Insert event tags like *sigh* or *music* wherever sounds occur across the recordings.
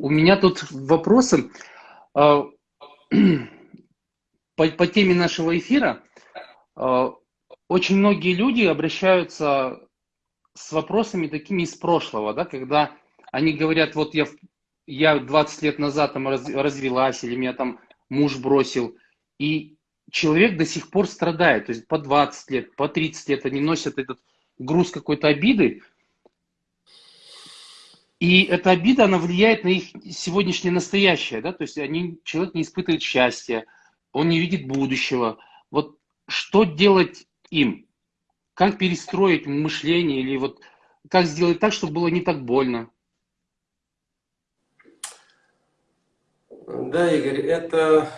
у меня тут вопросы а, *clears throat* по, по теме нашего эфира. А, очень многие люди обращаются с вопросами такими из прошлого, да, когда они говорят, вот я, я 20 лет назад там раз, развелась, или меня там муж бросил, и человек до сих пор страдает, то есть по 20 лет, по 30 лет они носят этот груз какой-то обиды, и эта обида, она влияет на их сегодняшнее настоящее, да, то есть они, человек не испытывает счастья, он не видит будущего. Вот что делать им? Как перестроить мышление или вот как сделать так, чтобы было не так больно? Да, Игорь, это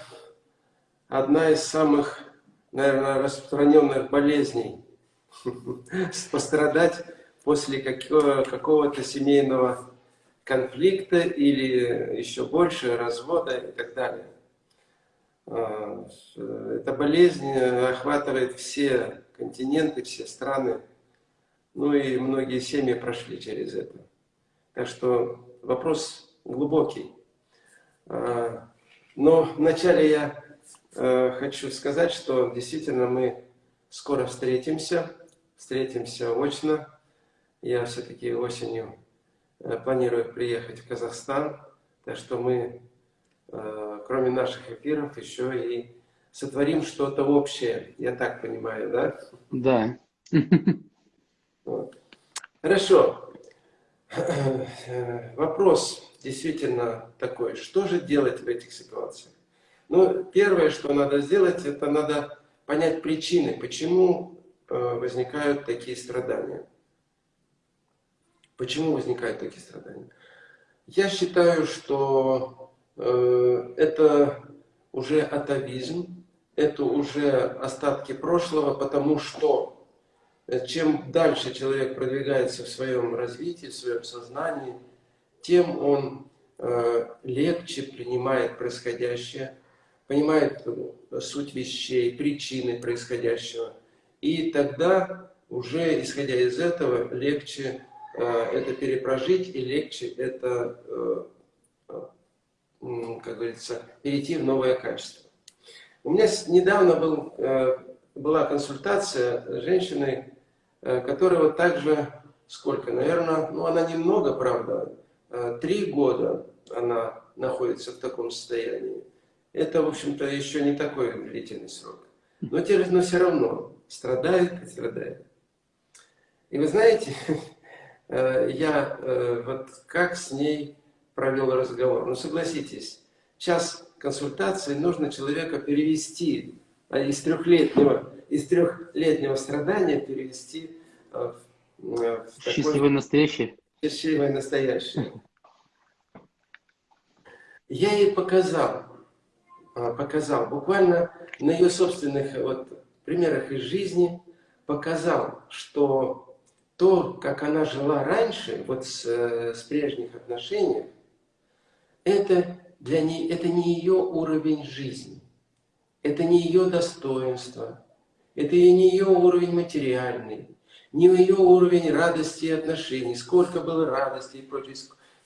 одна из самых, наверное, распространенных болезней. *laughs* Пострадать после какого-то семейного конфликта или еще больше развода и так далее. А, эта болезнь охватывает все континенты, все страны. Ну и многие семьи прошли через это. Так что вопрос глубокий. А, но вначале я а, хочу сказать, что действительно мы скоро встретимся, встретимся очно. Я все-таки осенью Э, планирую приехать в Казахстан, так что мы, э, кроме наших эфиров, еще и сотворим что-то общее. Я так понимаю, да? Да. Вот. Хорошо. Э, вопрос действительно такой. Что же делать в этих ситуациях? Ну, первое, что надо сделать, это надо понять причины, почему возникают такие страдания. Почему возникают такие страдания? Я считаю, что э, это уже атовизм, это уже остатки прошлого, потому что э, чем дальше человек продвигается в своем развитии, в своем сознании, тем он э, легче принимает происходящее, понимает э, суть вещей, причины происходящего. И тогда уже, исходя из этого, легче это перепрожить и легче это, э, э, как говорится, перейти в новое качество. У меня недавно был, была консультация с женщиной, которая вот также, сколько, наверное, ну она немного, правда, три года она находится в таком состоянии. Это, в общем-то, еще не такой длительный срок. Но, но все равно страдает и страдает. И вы знаете, Э, *laughs* я э, вот как с ней провел разговор. Ну, согласитесь, час консультации нужно человека перевести а из трехлетнего, из трехлетнего страдания перевести э, в, в счастливое такое, настоящее. Счастливое настоящее. Я ей показал, показал, буквально на ее собственных вот, примерах из жизни, показал, что то, как она жила раньше, вот с, э, с прежних отношений, это, для нее, это не ее уровень жизни, это не ее достоинство, это не ее уровень материальный, не ее уровень радости и отношений, сколько было радости и прочее,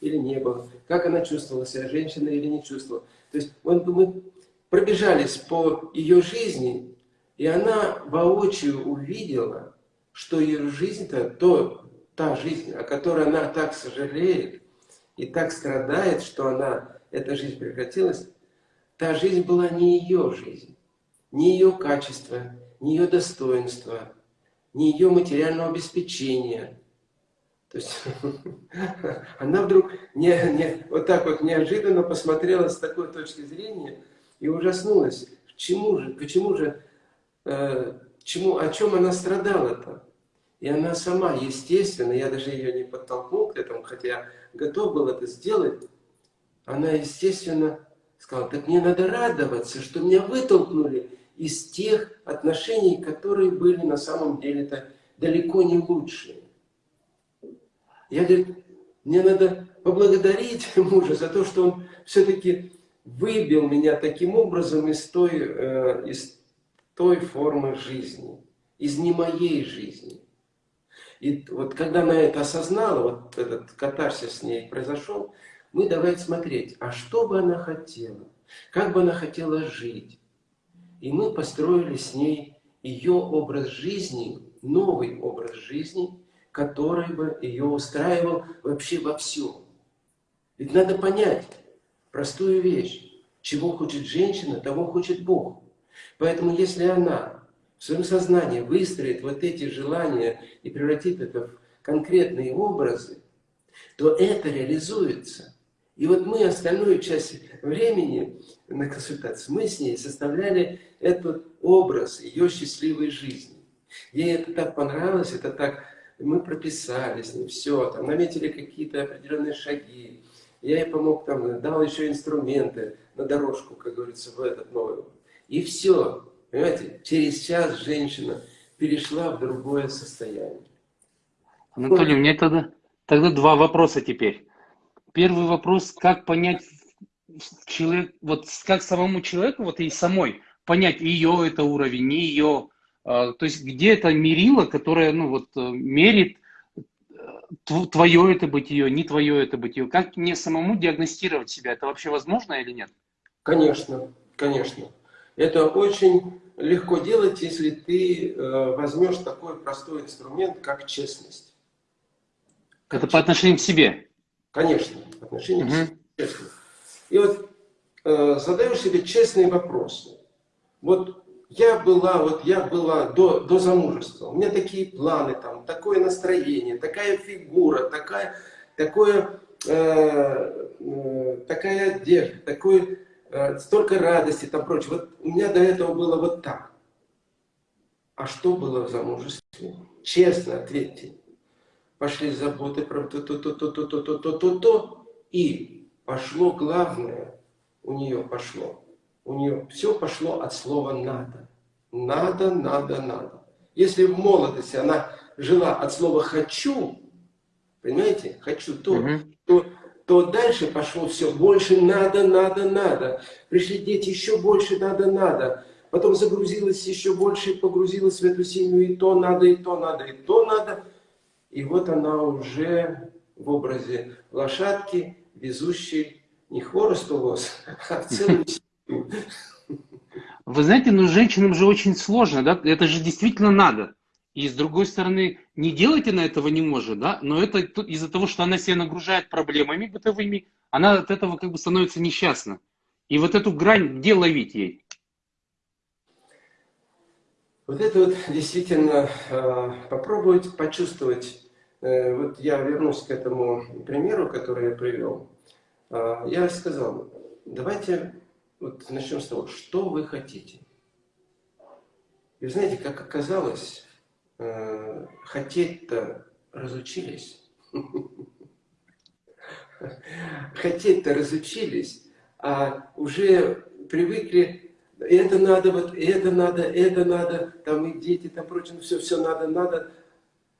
или не было, как она чувствовала себя, женщина или не чувствовала. То есть мы пробежались по ее жизни, и она воочию увидела, что ее жизнь-то, то, та жизнь, о которой она так сожалеет и так страдает, что она, эта жизнь прекратилась, та жизнь была не ее жизнь, не ее качество, не ее достоинство, не ее материального обеспечения. То есть *laughs* она вдруг не, не, вот так вот неожиданно посмотрела с такой точки зрения и ужаснулась. Чему же, почему же, э, чему, о чем она страдала-то? И она сама, естественно, я даже ее не подтолкнул к этому, хотя я готов был это сделать, она, естественно, сказала, так мне надо радоваться, что меня вытолкнули из тех отношений, которые были на самом деле-то далеко не лучшие. Я, говорю, мне надо поблагодарить *laughs* мужа за то, что он все-таки выбил меня таким образом из той, э, из той формы жизни, из не моей жизни. И вот когда она это осознала, вот этот катарсис с ней произошел, мы давай смотреть, а что бы она хотела, как бы она хотела жить. И мы построили с ней ее образ жизни, новый образ жизни, который бы ее устраивал вообще во всем. Ведь надо понять простую вещь. Чего хочет женщина, того хочет Бог. Поэтому если она в своем сознании выстроит вот эти желания и превратит это в конкретные образы, то это реализуется. И вот мы остальную часть времени на консультации, мы с ней составляли этот образ ее счастливой жизни. Ей это так понравилось, это так... Мы прописали с ней все, там, наметили какие-то определенные шаги. Я ей помог, там, дал еще инструменты на дорожку, как говорится, в этот новый. И все. Понимаете, через час женщина перешла в другое состояние. Анатолий, у меня тогда, тогда два вопроса теперь. Первый вопрос, как понять человек, вот как самому человеку, вот и самой, понять, ее это уровень, не ее, а, то есть где это мерило, которое, ну вот, э, мерит э, твое это бытие, не твое это бытие. Как мне самому диагностировать себя? Это вообще возможно или нет? Конечно, конечно. Это очень легко делать, если ты э, возьмешь такой простой инструмент, как честность. Как Это по отношению к себе? Конечно, по отношению угу. к себе. И вот э, задаешь себе честные вопросы. Вот я была, вот я была до, до замужества, у меня такие планы, там, такое настроение, такая фигура, такая, такое, э, э, такая одежда, такой Э, столько радости, там прочее. Вот у меня до этого было вот так. А что было в замужестве? Честно ответьте. Пошли заботы про то-то-то-то-то-то-то-то, и пошло главное, у нее пошло. У нее все пошло от слова «надо». Надо, надо, надо. Если в молодости она жила от слова «хочу», понимаете, «хочу то», угу. то то дальше пошло все больше надо, надо, надо. Пришли дети, еще больше надо, надо. Потом загрузилась еще больше, погрузилась в эту семью, и то надо, и то надо, и то надо. И вот она уже в образе лошадки, везущей не хворост лос, а целую семью. Вы знаете, ну женщинам же очень сложно, да? Это же действительно надо. И с другой стороны, не делать она этого не может, да, но это из-за того, что она себя нагружает проблемами бытовыми, она от этого как бы становится несчастна. И вот эту грань, где ловить ей? Вот это вот действительно э, попробовать почувствовать. Э, вот я вернусь к этому примеру, который я привел. Э, я сказал, давайте вот начнем с того, что вы хотите. И знаете, как оказалось, э, хотеть-то разучились. *laughs* Хотеть-то разучились, а уже привыкли, это надо, вот это надо, это надо, там и дети, там прочее, все, все надо, надо.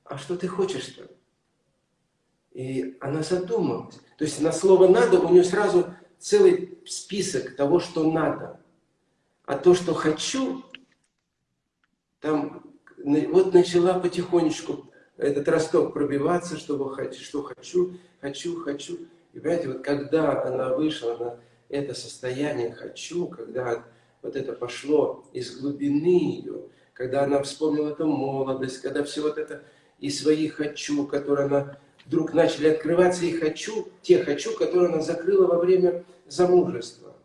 А что ты хочешь-то? И она задумалась. То есть на слово «надо» у нее сразу целый список того, что надо. А то, что «хочу», там вот начала потихонечку этот росток пробиваться, чтобы хочу, что хочу, хочу, хочу. И понимаете, вот когда она вышла на это состояние «хочу», когда вот это пошло из глубины ее, когда она вспомнила эту молодость, когда все вот это и свои «хочу», которые она вдруг начали открываться, и «хочу», те «хочу», которые она закрыла во время замужества.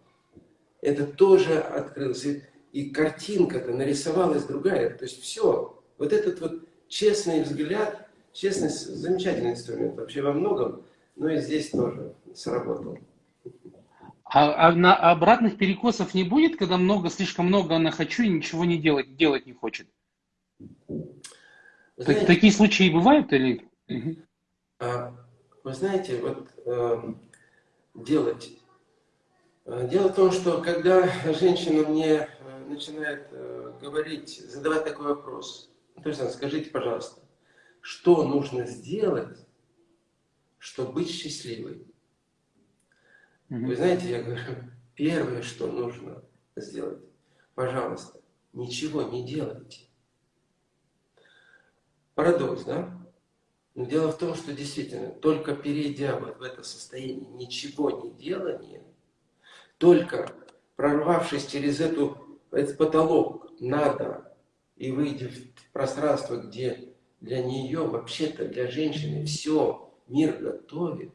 Это тоже открылось и картинка-то нарисовалась другая. То есть все, вот этот вот честный взгляд, честность замечательный инструмент вообще во многом, но и здесь тоже сработал. А, а на обратных перекосов не будет, когда много, слишком много на хочу и ничего не делать, делать не хочет? Знаете, Такие случаи бывают или? А, вы знаете, вот э, делать. Э, дело в том, что когда женщина мне начинает э, говорить, задавать такой вопрос. То есть, скажите, пожалуйста, что нужно сделать, чтобы быть счастливой? Mm Вы знаете, я говорю, первое, что нужно сделать, пожалуйста, ничего не делайте. Парадокс, да? Но дело в том, что действительно, только перейдя вот в это состояние ничего не делания, только прорвавшись через эту, этот потолок надо и выйдя в пространство, где для нее, вообще-то для женщины все мир готовит,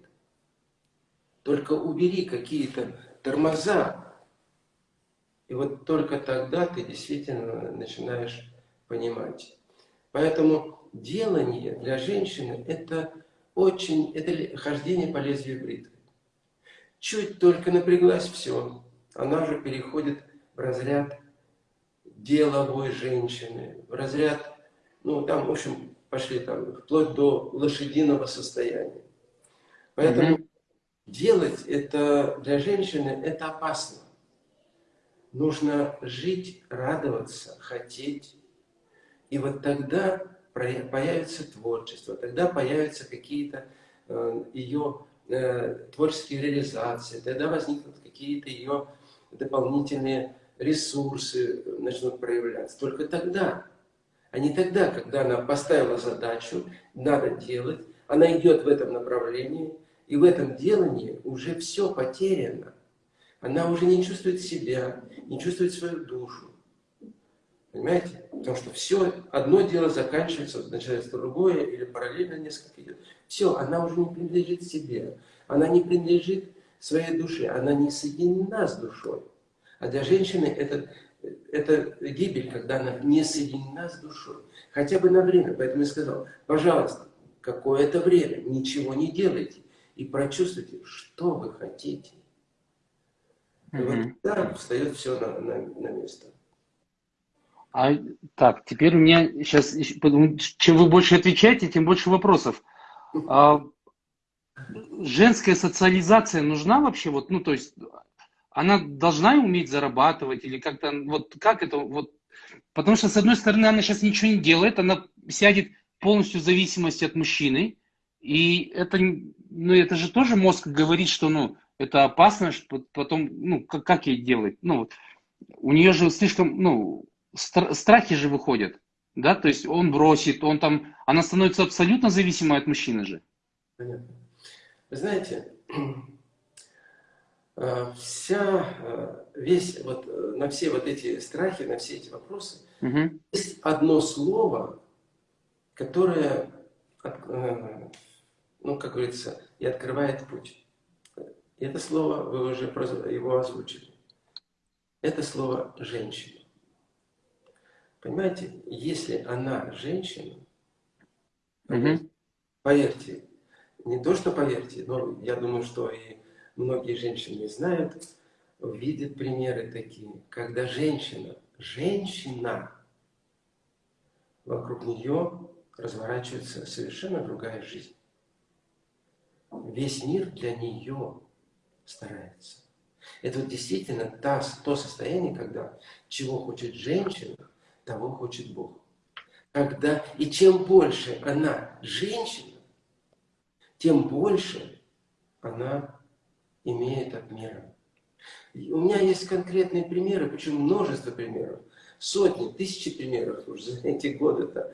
только убери какие-то тормоза, и вот только тогда ты действительно начинаешь понимать. Поэтому делание для женщины это очень, это хождение по лезвию бритвы. Чуть только напряглась, все, она же переходит в разряд деловой женщины, в разряд, ну там, в общем, пошли там, вплоть до лошадиного состояния. Поэтому mm -hmm. делать это для женщины, это опасно. Нужно жить, радоваться, хотеть. И вот тогда появится творчество, тогда появятся какие-то э, ее э, творческие реализации, тогда возникнут какие-то ее дополнительные ресурсы начнут проявляться. Только тогда, а не тогда, когда она поставила задачу, надо делать, она идет в этом направлении, и в этом делании уже все потеряно. Она уже не чувствует себя, не чувствует свою душу. Понимаете? Потому что все, одно дело заканчивается, начинается другое, или параллельно несколько идет. Все, она уже не принадлежит себе. Она не принадлежит своей душе, она не соединена с душой. А для женщины это, это гибель, когда она не соединена с душой. Хотя бы на время. Поэтому я сказал, пожалуйста, какое-то время ничего не делайте. И прочувствуйте, что вы хотите. И вот тогда встает все на, на, на место. А, так, теперь у меня сейчас, чем вы больше отвечаете, тем больше вопросов. *laughs* А, женская социализация нужна вообще? Вот, ну, то есть, она должна уметь зарабатывать или как-то, вот как это, вот, потому что, с одной стороны, она сейчас ничего не делает, она сядет полностью в зависимости от мужчины, и это, ну, это же тоже мозг говорит, что, ну, это опасно, что потом, ну, как, как ей делать? Ну, у нее же слишком, ну, стр страхи же выходят, да, то есть он бросит, он там, она становится абсолютно зависимой от мужчины же. Понятно. Вы знаете, вся, э, весь, вот, э, на все вот эти страхи, на все эти вопросы, угу. есть одно слово, которое, ну, как говорится, и открывает путь. И это слово, вы уже его озвучили. Это слово «женщина». Понимаете, если она женщина, угу. поверьте, не то, что поверьте, но я думаю, что и многие женщины знают, видят примеры такие, когда женщина, женщина, вокруг нее разворачивается совершенно другая жизнь. Весь мир для нее старается. Это вот действительно та, то состояние, когда чего хочет женщина, того хочет Бог. Когда, и чем больше она женщина, тем больше она имеет от мира. У меня есть конкретные примеры, причем множество примеров, сотни, тысячи примеров уже за эти годы-то,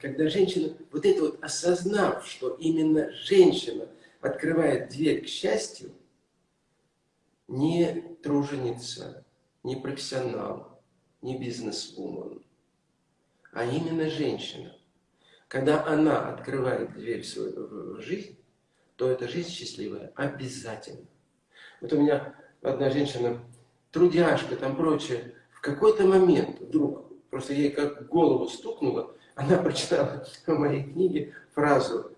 когда женщина, вот это вот осознав, что именно женщина открывает дверь к счастью, не труженица, не профессионал, не бизнес-вумен, а именно женщина. Когда она открывает дверь в свою жизнь, то эта жизнь счастливая обязательно. Вот у меня одна женщина, трудяшка, там прочее, в какой-то момент вдруг, просто ей как голову стукнуло, она прочитала *laughs* в моей книге фразу,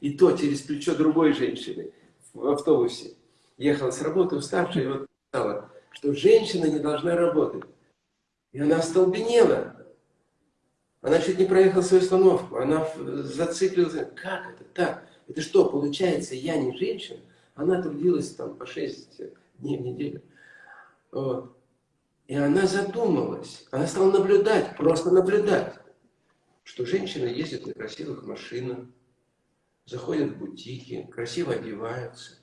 и то через плечо другой женщины в автобусе ехала с работы уставшая, и вот сказала, что женщина не должна работать. И она остолбенела. Она чуть не проехала свою остановку. Она зациклилась. Как это так? Это что, получается, я не женщина? Она трудилась там по 6 дней в неделю. Вот. И она задумалась. Она стала наблюдать, просто наблюдать, что женщины ездят на красивых машинах, заходят в бутики, красиво одеваются.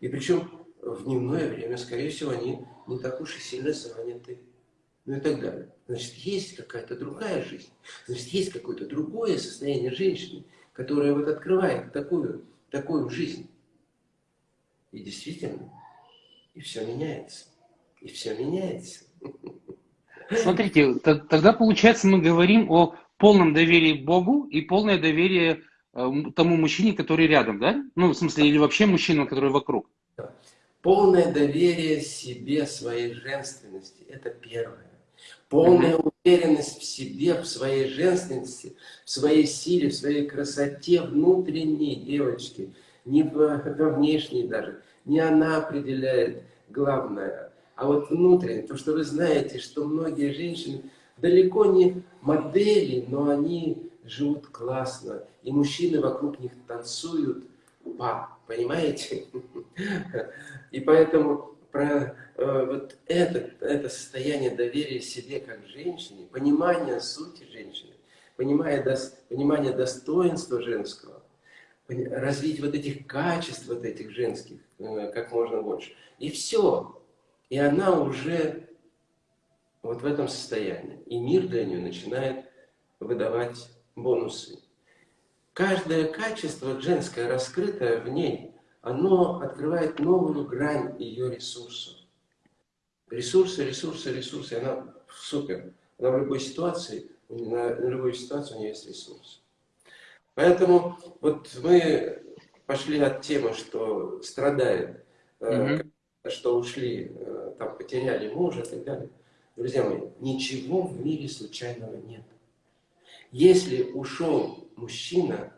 И причем в дневное время, скорее всего, они не так уж и сильно заняты. Ну и так далее. Значит, есть какая-то другая жизнь. Значит, есть какое-то другое состояние женщины. Которая вот открывает такую, такую жизнь. И действительно, и все меняется. И все меняется. Смотрите, тогда получается мы говорим о полном доверии Богу и полное доверие э, тому мужчине, который рядом, да? Ну, в смысле, или вообще мужчинам, который вокруг. Полное доверие себе, своей женственности – это первое. Полная уверенность в себе, в своей женственности, в своей силе, в своей красоте внутренней девочки, не во внешней даже. Не она определяет главное, а вот внутреннее. То, что вы знаете, что многие женщины далеко не модели, но они живут классно. И мужчины вокруг них танцуют па, понимаете? *laughs* И поэтому про э, вот это, это состояние доверия себе как женщине, понимание сути женщины, понимание, дос, понимание достоинства женского, развить вот этих качеств, вот этих женских, э, как можно больше. И все. И она уже вот в этом состоянии. И мир для нее начинает выдавать бонусы. Каждое качество женское, раскрытое в ней, оно открывает новую грань ее ресурсов. Ресурсы, ресурсы, ресурсы. Она супер. Она в любой ситуации, на любой ситуации у нее есть ресурсы. Поэтому вот мы пошли от темы, что страдает, mm -hmm. что ушли, э, там, потеряли мужа и так далее. Друзья мои, ничего в мире случайного нет. Если ушел мужчина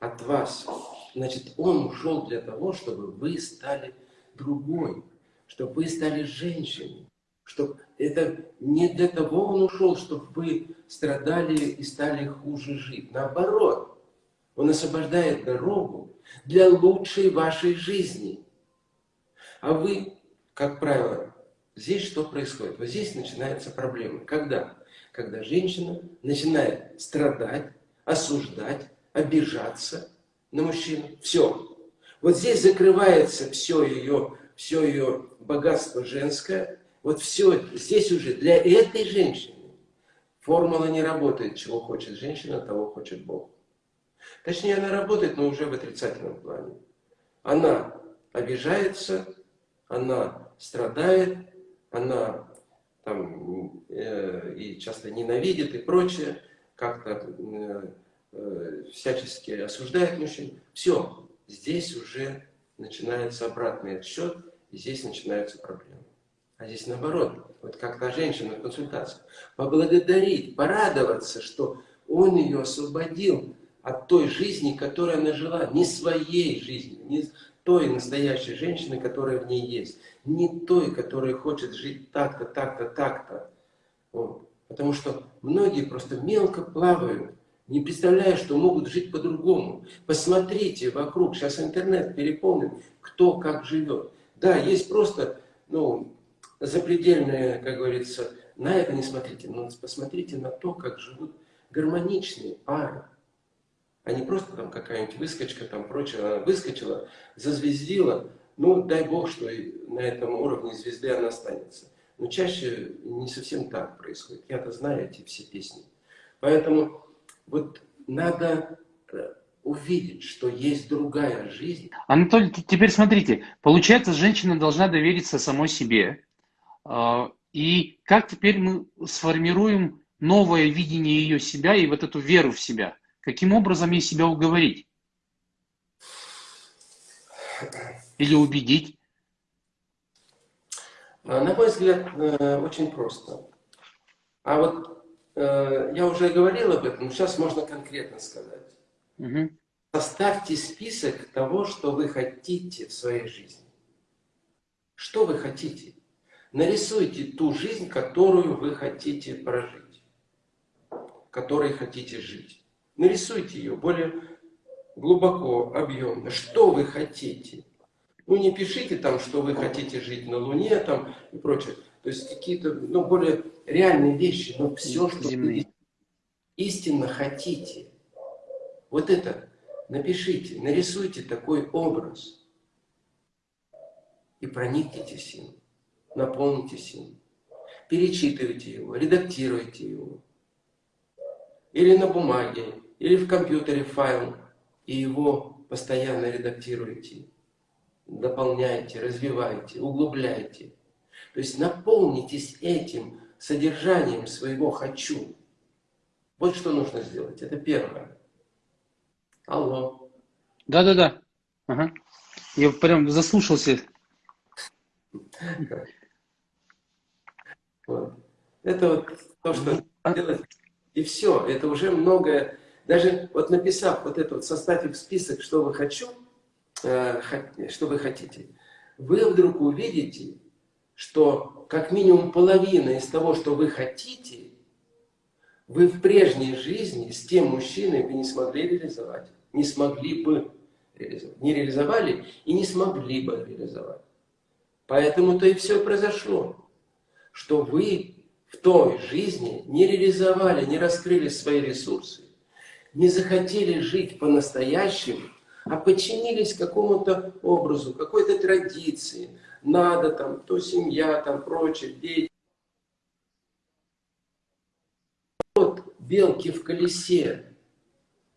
от вас, значит, он ушел для того, чтобы вы стали другой, чтобы вы стали женщиной. Чтобы это не для того он ушел, чтобы вы страдали и стали хуже жить. Наоборот, он освобождает дорогу для лучшей вашей жизни. А вы, как правило, Здесь что происходит? Вот здесь начинается проблема. Когда? Когда женщина начинает страдать, осуждать, обижаться на мужчину. Все. Вот здесь закрывается все ее, все ее богатство женское. Вот все здесь уже для этой женщины формула не работает. Чего хочет женщина, того хочет Бог. Точнее, она работает, но уже в отрицательном плане. Она обижается, она страдает, она там э, и часто ненавидит и прочее, как-то э, всячески осуждает мужчин. Все, здесь уже начинается обратный отсчет, и здесь начинаются проблемы. А здесь наоборот, вот как та женщина в консультации, поблагодарить, порадоваться, что он ее освободил от той жизни, которую она жила, не своей жизни, не той настоящей женщины, которая в ней есть. Не той, которая хочет жить так-то, так-то, так-то. Вот. Потому что многие просто мелко плавают, не представляя, что могут жить по-другому. Посмотрите вокруг, сейчас интернет переполнен, кто как живет. Да, есть просто ну, запредельные, как говорится, на это не смотрите, но посмотрите на то, как живут гармоничные пары а не просто там какая-нибудь выскочка, там прочее, она выскочила, зазвездила, ну, дай бог, что на этом уровне звезды она останется. Но чаще не совсем так происходит. Я-то знаю эти все песни. Поэтому вот надо э, увидеть, что есть другая жизнь. Анатолий, теперь смотрите, получается, женщина должна довериться самой себе. А, и как теперь мы сформируем новое видение ее себя и вот эту веру в себя? Каким образом ей себя уговорить? Или убедить? На мой взгляд, э, очень просто. А вот я уже говорил об этом, но сейчас можно конкретно сказать. Угу. Составьте список того, что вы хотите в своей жизни. Что вы хотите? Нарисуйте ту жизнь, которую вы хотите прожить, которой хотите жить. Нарисуйте ее более глубоко, объемно. Что вы хотите? Ну, не пишите там, что вы хотите жить на Луне там и прочее. То есть какие-то, ну, более реальные вещи, но все, что Земные. вы истинно хотите. Вот это напишите, нарисуйте такой образ. И проникнитесь им, наполнитесь им. Перечитывайте его, редактируйте его. Или на бумаге, или в компьютере файл и его постоянно редактируете, дополняете, развиваете, углубляете. То есть наполнитесь этим содержанием своего «хочу». Вот что нужно сделать. Это первое. Алло. Да-да-да. Ага. Я прям заслушался. Вот. Это вот то, что а делать. И все. Это уже многое. Даже вот написав вот это вот, составив список, что вы хочу, э, что вы хотите, вы вдруг увидите, что как минимум половина из того, что вы хотите, вы в прежней жизни с тем мужчиной вы не смогли реализовать. Не смогли бы реализовать. Не реализовали и не смогли бы реализовать. Поэтому-то и все произошло, что вы в той жизни не реализовали, не раскрыли свои ресурсы, не захотели жить по-настоящему, а подчинились какому-то образу, какой-то традиции. Надо там, то семья, там прочее, дети. Вот белки в колесе.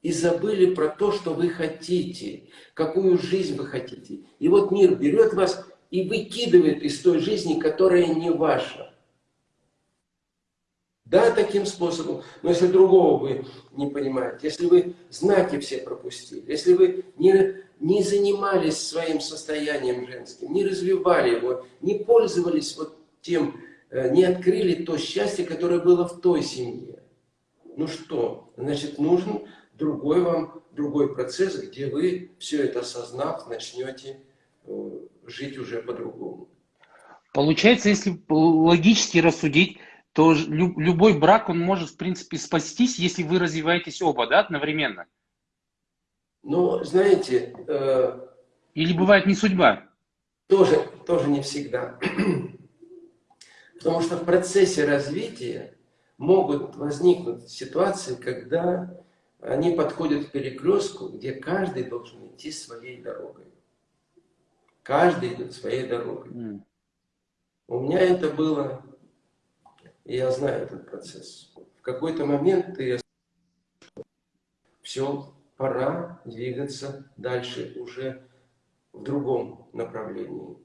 И забыли про то, что вы хотите, какую жизнь вы хотите. И вот мир берет вас и выкидывает из той жизни, которая не ваша. Да, таким способом, но если другого вы не понимаете, если вы знаки все пропустили, если вы не, не занимались своим состоянием женским, не развивали его, не пользовались вот тем, э, не открыли то счастье, которое было в той семье, ну что, значит, нужен другой вам, другой процесс, где вы, все это осознав, начнете э, жить уже по-другому. Получается, если логически рассудить, то любой брак, он может, в принципе, спастись, если вы развиваетесь оба, да, одновременно? Ну, знаете... Э, Или бывает не судьба? Тоже, тоже не всегда. Потому что в процессе развития могут возникнуть ситуации, когда они подходят к перекрестку, где каждый должен идти своей дорогой. Каждый идет своей дорогой. Mm. У меня это было и я знаю этот процесс. В какой-то момент ты все, пора двигаться дальше уже в другом направлении,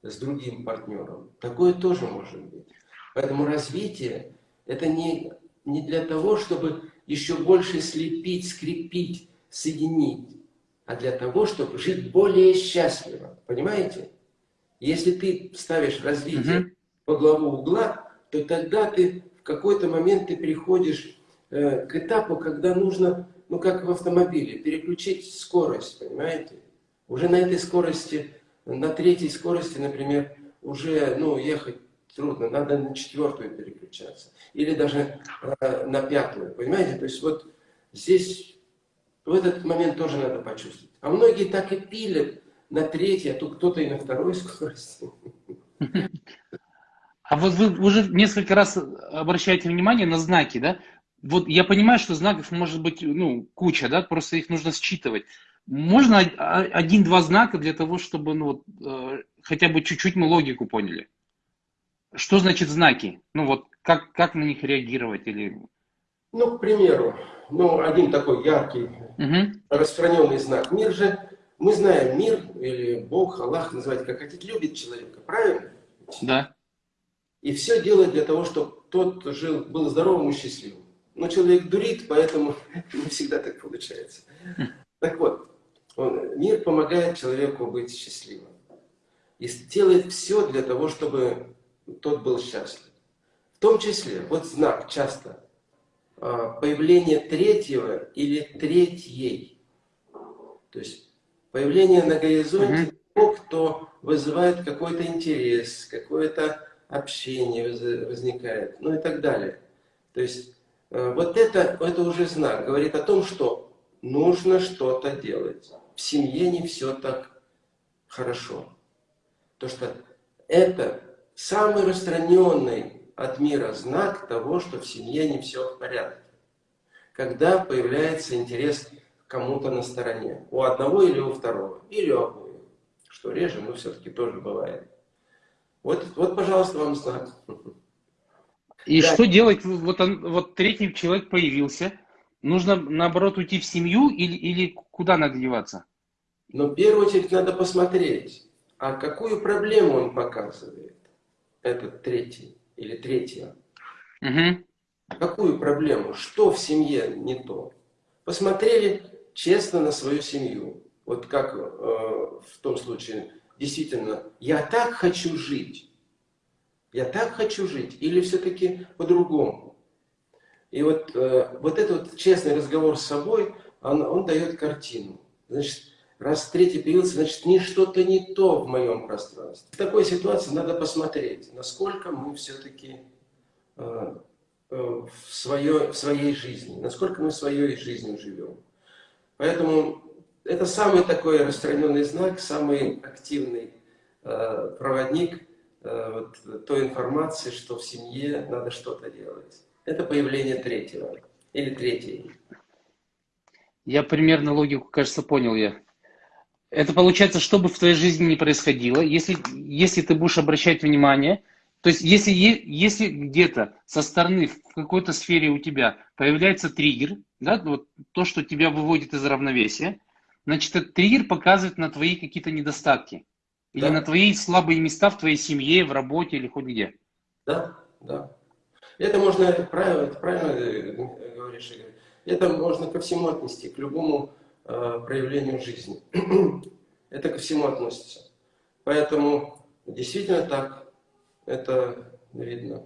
с другим партнером. Такое тоже может быть. Поэтому развитие – это не, не для того, чтобы еще больше слепить, скрепить, соединить, а для того, чтобы жить более счастливо. Понимаете? Если ты ставишь развитие угу. по главу угла, то тогда ты в какой-то момент ты переходишь э, к этапу, когда нужно, ну как в автомобиле, переключить скорость, понимаете? Уже на этой скорости, на третьей скорости, например, уже ну, ехать трудно, надо на четвертую переключаться. Или даже э, на пятую, понимаете? То есть вот здесь в этот момент тоже надо почувствовать. А многие так и пилят на третьей, а тут кто-то и на второй *laughs* скорости. А вот вы уже несколько раз обращаете внимание на знаки, да? Вот я понимаю, что знаков может быть ну, куча, да, просто их нужно считывать. Можно один-два знака для того, чтобы ну, вот, э, хотя бы чуть-чуть мы логику поняли. Что значит знаки? Ну вот как, как на них реагировать? Или... Ну, к примеру, ну, один такой яркий, угу. распространенный знак. Мир же, мы знаем, мир или Бог, Аллах, называйте как хотите, любит человека, правильно? Да. И все делает для того, чтобы тот жил, был здоровым и счастливым. Но человек дурит, поэтому *laughs* не всегда так получается. Так вот, он, мир помогает человеку быть счастливым. И делает все для того, чтобы тот был счастлив. В том числе, вот знак часто, а, появление третьего или третьей. То есть появление на горизонте того, кто вызывает какой-то интерес, какое-то общение возникает, ну и так далее. То есть вот это, это уже знак, говорит о том, что нужно что-то делать. В семье не все так хорошо. То что это самый распространенный от мира знак того, что в семье не все в порядке. Когда появляется интерес кому-то на стороне. У одного или у второго. Или у обоих. Что реже, но все-таки тоже бывает. Вот, вот пожалуйста, вам знак. *laughs* И да. что делать? Вот, он, вот третий человек появился. нужно, наоборот, уйти в семью или, или куда надо деваться? Но в первую очередь надо посмотреть, а какую проблему он показывает, этот третий или третья. Угу. Какую проблему? Что в семье не то? Посмотрели честно на свою семью. Вот как э, в том случае, действительно, я так хочу жить. Я так хочу жить. Или все-таки по-другому. И вот, э, вот этот вот честный разговор с собой, он, он дает картину. Значит, раз третий появился, значит, не что-то не то в моем пространстве. В такой ситуации надо посмотреть, насколько мы все-таки э, э, в, свое, в своей жизни, насколько мы своей жизнью живем. Поэтому это самый такой распространенный знак, самый активный э, проводник вот, той информации, что в семье надо что-то делать. Это появление третьего или третьей. Я примерно логику, кажется, понял я. Это получается, что бы в твоей жизни ни происходило, если, если ты будешь обращать внимание, то есть если, если где-то со стороны в какой-то сфере у тебя появляется триггер, да, вот то, что тебя выводит из равновесия, значит, этот триггер показывает на твои какие-то недостатки. Или да. на твои слабые места в твоей семье, в работе или хоть где. Да, да. Это можно, правильно, это правильно э, говоришь, Игорь. Это можно ко всему отнести, к любому э, проявлению жизни. *clears throat* это ко всему относится. Поэтому действительно так это видно.